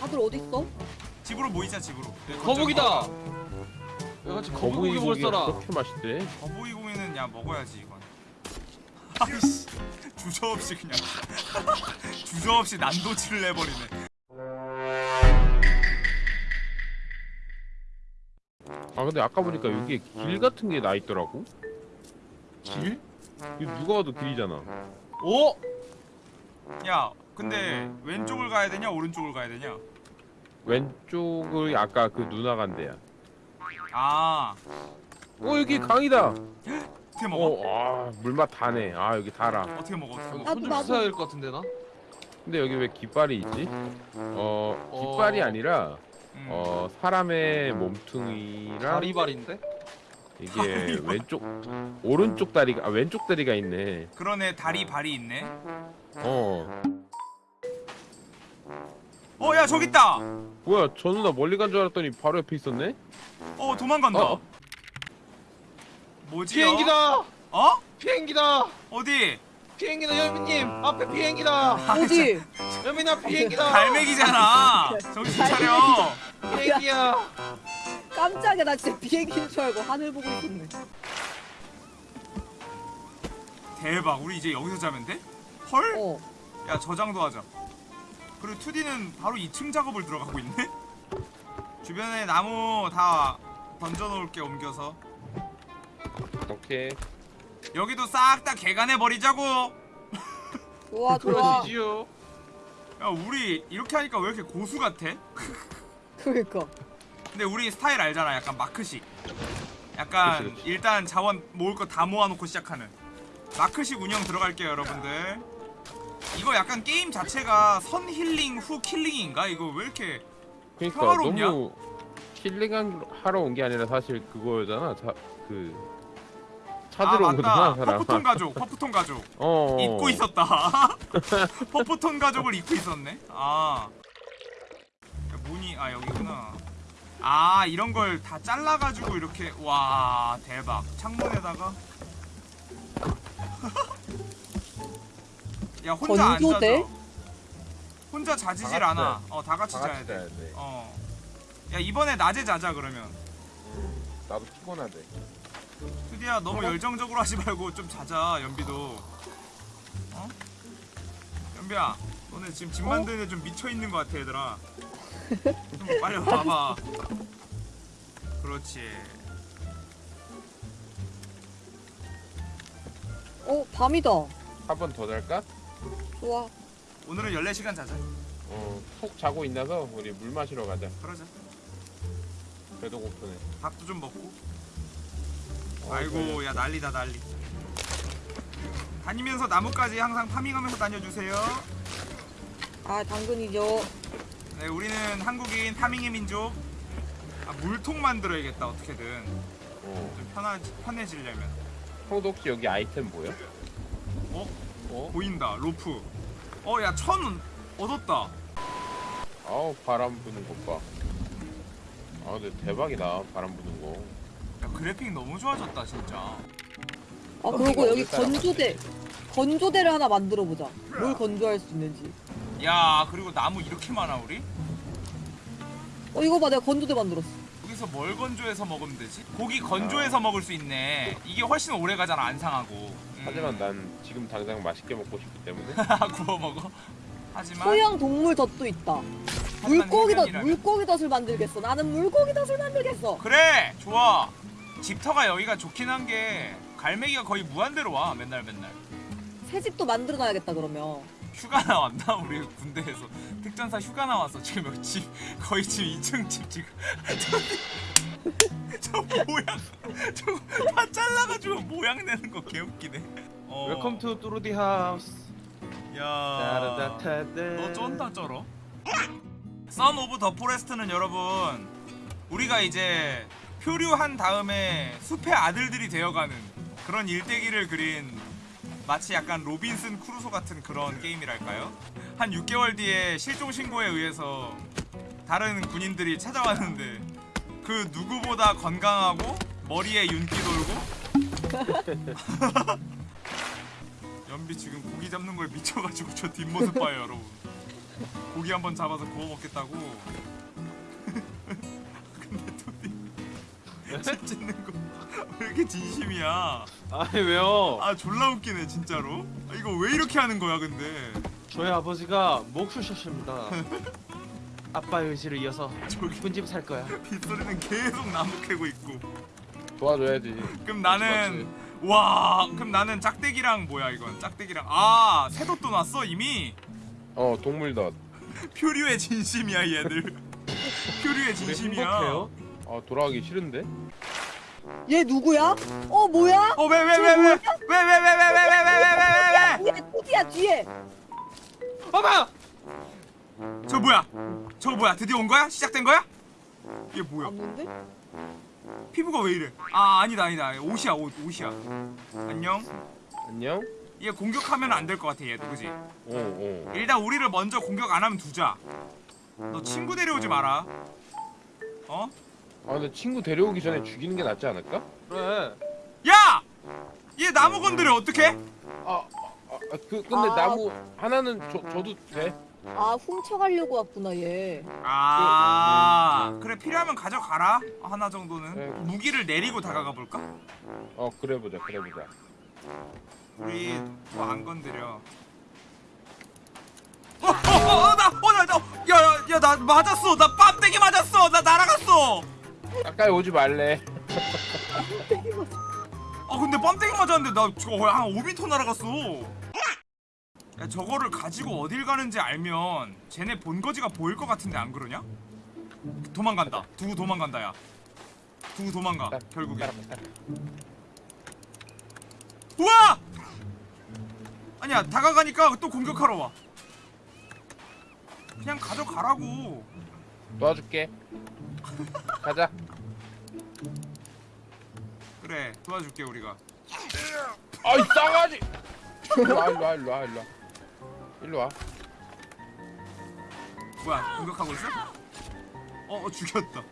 다들 어디 있어? 집으로 모이자 집으로. 네, 거북이다. 거북이. 야, 같이 거북이 먹을 사람. 그렇게 맛있대? 거북이 고기는 야 먹어야지 이건. 아이씨 주저 없이 그냥 주저 없이 난도질을 내버리네. 아 근데 아까 보니까 여기에 길 같은 게 나 있더라고. 길? 이거 누가 봐도 길이잖아. 오? 야 근데 왼쪽을 가야 되냐 오른쪽을 가야 되냐? 왼쪽을 아까 그 누나 간 데야. 아 어 여기 강이다. 어떻게 먹어? 어, 아 물맛 다네. 아 여기 달아. 어떻게 먹어? 어떻게 먹어? 나도, 손좀 나도. 씻어야 될 것 같은데 나? 근데 여기 왜 깃발이 있지? 어 깃발이 어. 아니라 음. 어 사람의 몸뚱이랑 다리발인데? 이게. 왼쪽 오른쪽 다리가 아 왼쪽 다리가 있네. 그러네 다리 발이 있네. 어 어 야 저기 있다. 뭐야 저 누나 멀리 간 줄 알았더니 바로 옆에 있었네. 어 도망간다. 어. 뭐지? 비행기다! 어? 비행기다! 어디? 비행기다 여민님! 앞에 비행기다! 어디? 여민아 비행기다! 갈매기잖아. 정신 차려. 비행기야! 깜짝이야 나 진짜 비행기인 줄 알고 하늘 보고 있었네. 대박. 우리 이제 여기서 자면 돼? 헐? 어. 야 저장도 하자. 그리고 2D는 바로 2층 작업을 들어가고 있네. 주변에 나무 다 던져 놓을게 옮겨서. 오케이. 여기도 싹 다 개간해 버리자고. 좋아 좋아. 그러시지요. 야 우리 이렇게 하니까 왜 이렇게 고수 같아? 그러니까. 근데 우리 스타일 알잖아. 약간 마크식. 약간 그치, 그치. 일단 자원 모을 거 다 모아놓고 시작하는 마크식 운영 들어갈게요, 여러분들. 이거 약간 게임 자체가 선 힐링 후 killing인가? 이거 왜 이렇게 그러니까 평화롭냐? 너무 힐링 하러 온 게 아니라 사실 그거잖아. 자, 그 찾으러 아온 거잖아. 사람. 퍼프톤 가족, 퍼프톤 가족 어. 잊고 있었다. 퍼프톤 가족을 잊고 있었네. 아, 야, 문이 아 여기구나. 아 이런 걸 다 잘라가지고 이렇게 와 대박. 창문에다가 야 혼자 안? 자죠? 혼자 자지질 다 같이 않아. 어다 같이 다 자야 같이 돼. 자야 돼. 어. 야 이번에 낮에 자자 그러면. 음, 나도 피곤하대. 투디야 너무 열정적으로 하지 말고 좀 자자 연비도 어? 연비야 너네 지금 집 만드는 데 좀 미쳐 있는 것 같아 얘들아 좀 빨리 와 봐 그렇지 어 밤이다. 한 번 더 잘까? 좋아. 오늘은 14시간 자자 어, 푹 자고 있나서 우리 물 마시러 가자. 그러자 배도 고프네. 밥도 좀 먹고 어, 아이고 야 난리다 난리 다니면서 나무까지 항상 파밍하면서 다녀주세요 아 당근이죠. 네 우리는 한국인 파밍의 민족 아 물통 만들어야겠다 어떻게든 어. 좀 편하, 편해지려면 형도 혹시 여기 아이템 뭐야? 어? 어? 보인다 로프 어 야 천 얻었다 아우 바람 부는 것 봐. 아 근데 대박이다 바람 부는 거. 야 그래픽 너무 좋아졌다 진짜 아 그리고 여기 건조대 건조대를 하나 만들어 보자. 뭘 건조할 수 있는지. 야 그리고 나무 이렇게 많아 우리 어 이거 봐 내가 건조대 만들었어. 여기서 뭘 건조해서 먹으면 되지? 고기 건조해서 먹을 수 있네 이게 훨씬 오래 가잖아 안 상하고 음. 하지만 난 지금 당장 맛있게 먹고 싶기 때문에. 구워 먹어? 하지만 소형 동물 덫도 있다. 물고기 덫 물고기 덫을 만들겠어. 나는 물고기 덫을 만들겠어. 그래! 좋아! 집터가 여기가 좋긴 한 게 갈매기가 거의 무한대로 와 맨날 맨날. 새 집도 만들어 놔야겠다 그러면. 휴가 나왔나? 우리 군대에서. 특전사 휴가 나왔어. 지금 여기 집? 거의 지금 2층 집 지금 저, 저 모양 저거 다 잘라가지고 모양 내는 거 개웃기네 어. Welcome to 뚜루디 하우스. 야. 너 쩐다 쩔어 Son of the Forest는 여러분 우리가 이제 표류한 다음에 숲의 아들들이 되어가는 그런 일대기를 그린 마치 약간 로빈슨 크루소 같은 그런 게임이랄까요? 한 6개월 뒤에 실종 신고에 의해서 다른 군인들이 찾아왔는데 그 누구보다 건강하고 머리에 윤기 돌고 연비 지금 고기 잡는 거에 미쳐가지고 저 뒷모습 봐요 여러분 고기 한번 잡아서 구워 먹겠다고. 근데 토니 집 짓는 거 왜 이렇게 진심이야? 아니 왜요? 아 졸라 웃기네 진짜로. 아, 이거 왜 이렇게 하는 거야 근데? 저희 아버지가 목수셨습니다. 아빠의 의지를 이어서 저기 이쁜 집살 거야. 빗소리는 계속 나무 캐고 있고. 도와줘야지 그럼 나는 와 그럼 나는 짝대기랑 뭐야 이건 짝대기랑 아 새덧도 났어 이미 어 동물덧 표류의 진심이야 얘들 표류의 진심이야. 아 돌아가기 싫은데 얘 누구야? 어 뭐야? 어 왜 왜 왜 왜 왜 왜 왜 왜 왜왜 뒤에 토디야 뒤에. 봐봐. 저 뭐야? 저거 뭐야? 드디어 온 거야? 시작된 거야? 이게 아 뭐야? 뭔데? 피부가 왜 이래? 아 아니다 아니다. 옷이야 옷 옷이야. 안녕? 안녕? 얘 공격하면 안 될 것 같아 얘도. 그지? 어어. 일단 우리를 먼저 공격 안 하면 두자. 너 친구 데려오지 마라. 어? 아 근데 친구 데려오기 전에 죽이는 게 낫지 않을까? 그래. 야! 얘 나무 건드려. 어떡해? 아그 근데 아. 나무 하나는 줘, 줘도 돼 아 훔쳐가려고 왔구나 얘. 아 그래 필요하면 가져가라. 하나 정도는. 네. 무기를 내리고 다가가 볼까? 어 그래 보자 그래 보자. 우리 뭐안 건드려. 어어어나어나야야야 나 맞았어. 나 빰때기 맞았어. 나 날아갔어. 가까이 오지 말래. 아 근데 빰때기 맞았는데 나 저거 한 5m 날아갔어 야 저거를 가지고 어딜 가는지 알면 쟤네 본거지가 보일 것 같은데 안 그러냐? 도망간다. 두고 도망간다 야. 두고 도망가 결국에 우와! 아니야 다가가니까 또 공격하러 와. 그냥 가져가라고. 도와줄게. 가자. 그래 도와줄게 우리가. 아이 싸가지! 일로와 일로와 일로와 일로와 일로 와 뭐야 공격하고 있어? 어, 어 죽였다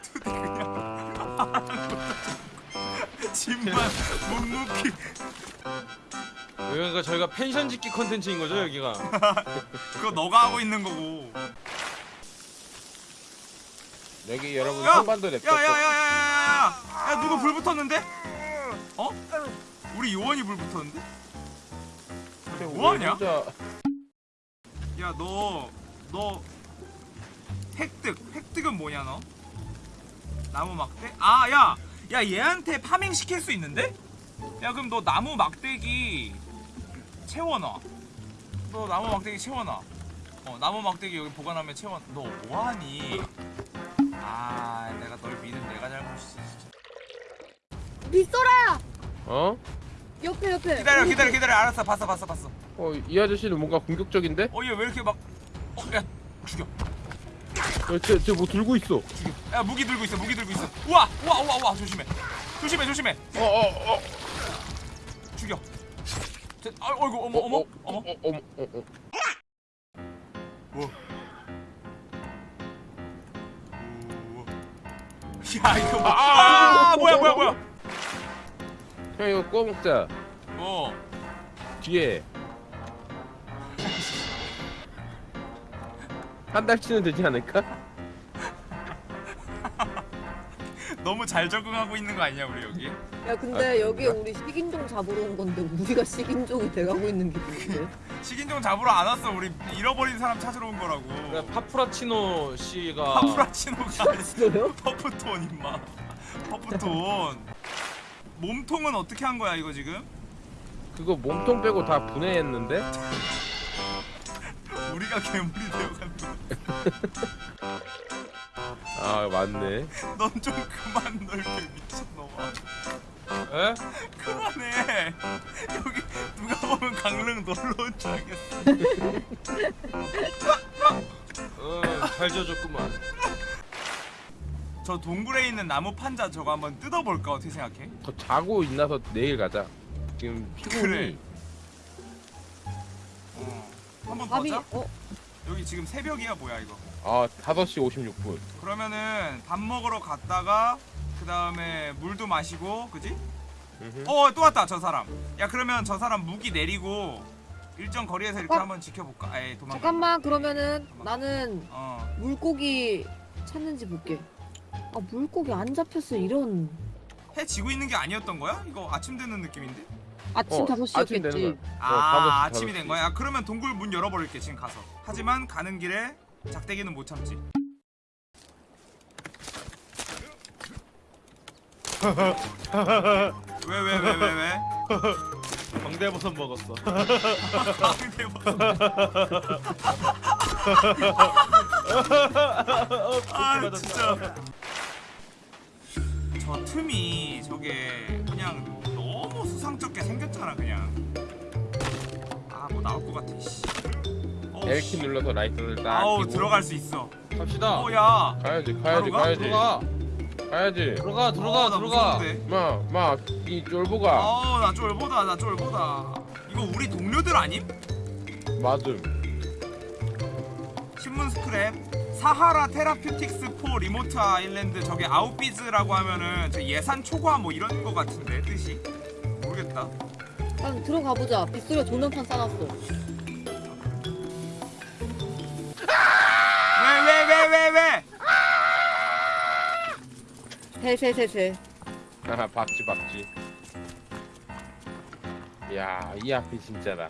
투디 그냥 집만 묵묵히 여기가 저희가 펜션 짓기 컨텐츠인 거죠 여기가. 그거 너가 하고 있는 거고 여기 여러분 야! 선반도 냅뒀어 야야야야야야 야 누구 불 붙었는데? 어? 우리 요원이 불 붙었는데? 뭐하냐? 혼자 야너 너 획득 획득은 뭐냐 너? 나무 막대? 아야야 야, 얘한테 파밍 시킬 수 있는데? 야 그럼 너 나무 막대기 채워놔 너 나무 막대기 채워놔 어 나무 막대기 여기 보관하면 채워 너 뭐하니? 아 내가 널 믿은 내가 잘못이지 진짜 빗소라 어? 옆에 옆에. 기다려 기다려 기다려. 알았어 봤어 봤어 봤어. 어이 아저씨는 뭔가 공격적인데? 어얘 왜 이렇게 막 어, 야 죽여. 쟤쟤뭐 들고 있어? 야 무기 들고 있어 무기 들고 있어. 우와 우와 우와 우와 조심해. 조심해 조심해. 어어어. 어, 죽여. 저, 아, 어이구 어머 어머 어머. 어, 어머 어, 어. 뭐? 야 이거 뭐? 아, 뭐야 뭐야 뭐야 형 이거 구워 먹자. 어. 뒤에. 한 달치는 되지 않을까? 너무 잘 적응하고 있는 거 아니야 우리 여기? 야 근데 여기 우리 식인종 잡으러 온 건데 우리가 식인종이 돼가고 있는 게 뭔데? 식인종 잡으러 안 왔어. 우리 잃어버린 사람 찾으러 온 거라고. 그래, 파프라치노 씨가 파프라치노가 있어요? 퍼프톤 임마. 퍼프톤 몸통은 어떻게 한 거야 이거 지금? 그거 몸통 빼고 다 분해했는데? 우리가 괴물이 거야 아 맞네 넌 좀 그만 넓게 미친놈아 에? 그만해 여기 누가 보면 강릉 놀러 온 줄 알겠어 어, 잘 지어줬구만. 저 동굴에 있는 나무 판자 저거 한번 뜯어볼까 어떻게 생각해? 더 자고 있나서 내일 가자 지금 피곤이 그래. 어. 한번 더 밥이 자? 어 여기 지금 새벽이야 뭐야 이거 아 5시 56분 그러면은 밥 먹으러 갔다가 그 다음에 물도 마시고 그지? 어 또 왔다 저 사람 야 그러면 저 사람 무기 내리고 일정 거리에서 이렇게 어? 한번 지켜볼까 에이 도망가 잠깐만 그러면은 나는 어 물고기 찾는지 볼게. 아 물고기 안 잡혔어 이런. 해 지고 있는 게 아니었던 거야? 이거 아침 되는 느낌인데? 아침 어, 다섯 아침 되는 시였겠지. 거야. 아 어, 다섯 시, 아침이 다섯 된 시. 거야? 야, 그러면 동굴 문 열어버릴게 지금 가서 하지만 가는 길에 작대기는 못 참지 왜 왜 왜 왜 왜? 광대버섯 먹었어. 아, 뭐- 아 진짜 저 틈이 저게 그냥 너무 수상쩍게 생겼잖아 그냥 아 뭐 나올 것 같아 씨. L키 씨. 눌러서 라이트를 딱 아우 켜고. 들어갈 수 있어 갑시다. 어야 가야지 가야지 가? 가야지 들어가. 가야지 들어가 들어가 들어가. 마마이 쫄보가 아나 쫄보다 나 쫄보다 이거 우리 동료들 아님? 맞음 신문 스크랩 Sahara Therapeutics for remote island 저게 outbids라고 하면은 저 예산 초과 뭐 이런 거 같은데 뜻이 모르겠다 일단 들어가 보자. 빗소리가 조명판 싸놨어. 왜 왜 왜 왜 왜? 세세세세. 하하 박지 박지 야이 앞이 진짜다